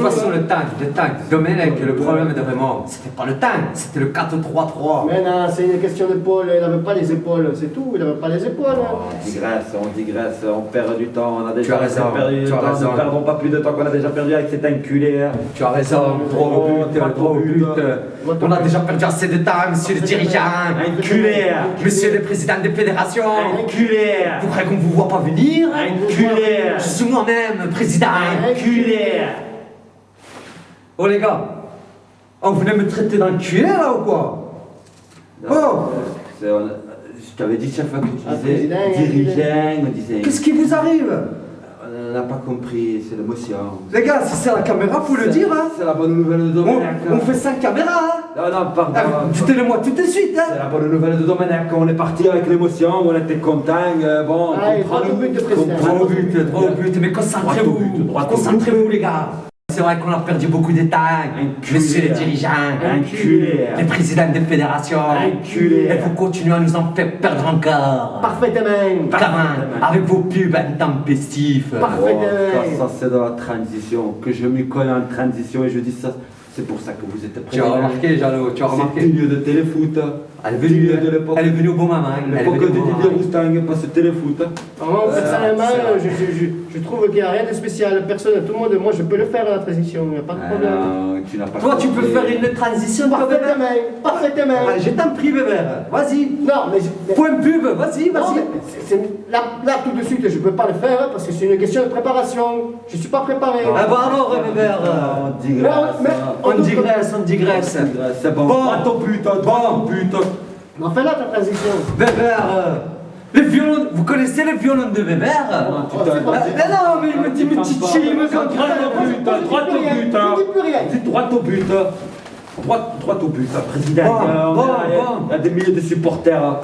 toute façon, le tank, le tank, Domenech, le problème de Raymond, c'était pas le tank, c'était le 4-3-3. Mais non, c'est une question d'épaule, il n'avait pas les épaules, c'est tout, il n'avait pas les épaules. hein. On digresse, on digresse, on perd du temps, on a déjà as raison, perdu du tu as temps, raison. ne perdons pas plus de temps qu'on a déjà perdu avec cet enculé. hein. Tu as raison, au but, au but. On a déjà perdu assez de temps, monsieur le dirigeant. Enculé Monsieur le président des fédérations. Enculé Vous croyez qu'on vous voit pas venir? Enculé Je suis moi-même président. Enculé Oh les gars, on venait me traiter d'enculé là ou quoi Oh C'est- on- Je t'avais dit chaque fois que tu Ah, disais dirigeant, on disait... Qu'est-ce qui vous arrive On n'a pas compris, c'est l'émotion. Les gars, si c'est la caméra, faut le C'est- dire hein C'est la bonne nouvelle de on, Domenech. on fait ça caméra hein Non, non, pardon. Ah, Dites-le-moi tout de suite C'est hein la bonne nouvelle de Domenech. On est parti avec l'émotion, on était content. euh, bon, Ah, comprends- droit au but comprends- Droit au but, droit au but, mais concentrez-vous. Concentrez-vous les gars C'est vrai qu'on a perdu beaucoup Enculé. monsieur les dirigeants, Enculé. les présidents des fédérations, et vous continuez à nous en faire perdre encore. Parfaitement. Comment Avec vos pubs intempestifs. Parfaitement. Oh, ça, ça, c'est dans la transition, que je m'y connais en transition et je dis ça. C'est pour ça que vous êtes Tu as remarqué, Jalo, tu as C'est remarqué milieu de téléfoot. Elle est venue, de l'époque. elle est venue au bon moment. L'époque de Didier. Roustang, pas ce téléfoot. Euh, personnellement, c'est vrai. je, je, je, je trouve qu'il n'y a rien de spécial. Personne, tout le monde, moi je peux le faire la transition, il n'y a pas de problème. Euh, tu n'as pas Toi, tu peux faire une transition, Parfaitement, parfaitement. Ah, Je t'en prie, bébé. Vas-y. Non, mais, Point pub, vas-y, non, vas-y. c'est- c'est- là, tout de suite, je ne peux pas le faire parce que c'est une question de préparation. Je ne suis pas préparé. Ah bah alors, bébé. On digresse. Mais- On digresse. C'est bon. Bon. Droit au but, droit au but. Non, fais là ta transition. Weber, euh, le violon, vous connaissez le violon de Weber? Non, tu Oh, Ah, Mais non, mais il me dit, me titille, il me Droit au but, droit au but. hein. Dis plus rien. C'est droit au but. Droit, droit au but, hein, président. Bon, on bon, a- il y a- bon. Il y a des milliers de supporters. hein.